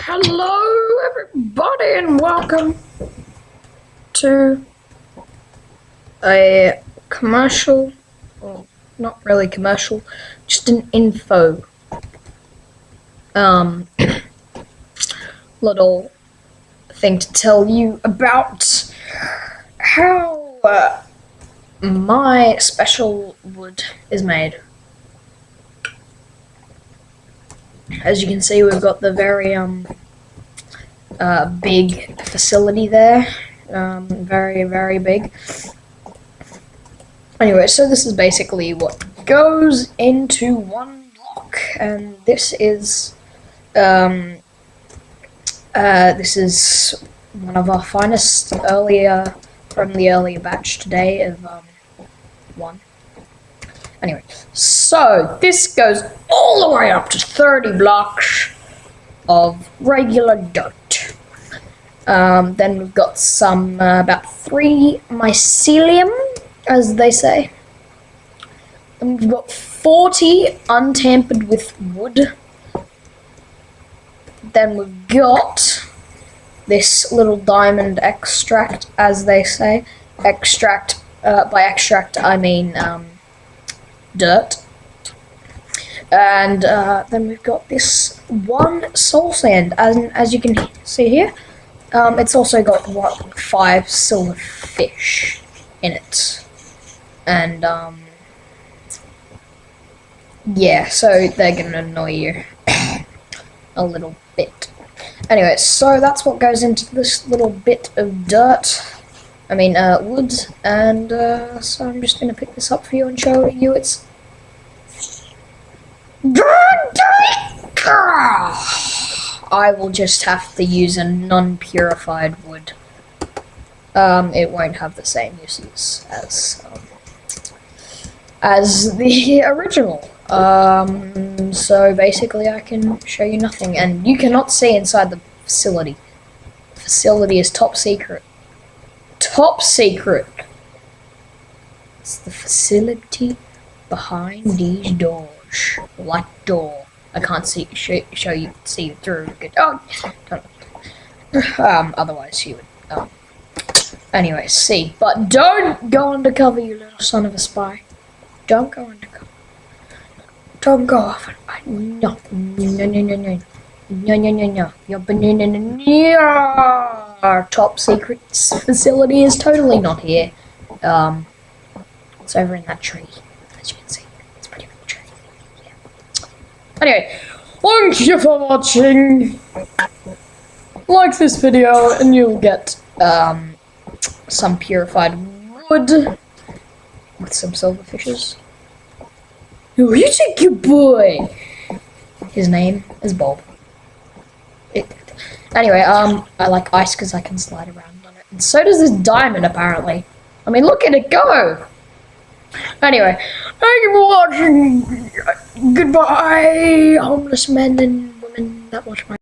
Hello, everybody, and welcome to a commercial, well, not really commercial, just an info, um, little thing to tell you about how uh, my special wood is made. As you can see, we've got the very um, uh, big facility there. Um, very, very big. Anyway, so this is basically what goes into one block, and this is um, uh, this is one of our finest earlier from the earlier batch today of um, one. Anyway, so this goes all the way up to 30 blocks of regular dirt. Um, then we've got some, uh, about three mycelium, as they say. Then we've got 40 untampered with wood. Then we've got this little diamond extract, as they say. Extract, uh, by extract I mean um, dirt. And uh, then we've got this one soul sand, and as you can see here, um, it's also got what five silver fish in it, and um, yeah, so they're gonna annoy you a little bit. Anyway, so that's what goes into this little bit of dirt. I mean, uh, wood, and uh, so I'm just gonna pick this up for you and show you its I will just have to use a non-purified wood. Um, it won't have the same uses as um, as the original. Um, so basically, I can show you nothing, and you cannot see inside the facility. The facility is top secret. Top secret. It's the facility behind these doors. What door? I can't see show, show you see through. Good. Oh, um. Otherwise, you would. Um. Anyway, see. But don't go undercover, you little son of a spy. Don't go undercover. Don't go off. No, no, no, no, no. No, no, no, no. Your banana, no. Our top secret facility is totally not here. Um, it's over in that tree, as you can see. Anyway, thank you for watching. Like this video and you'll get um, some purified wood with some silverfishes. Oh, you take your boy. His name is Bob. It, anyway, um, I like ice because I can slide around on it. And so does this diamond, apparently. I mean, look at it go! Anyway, thank you for watching. Goodbye, homeless men and women that watch my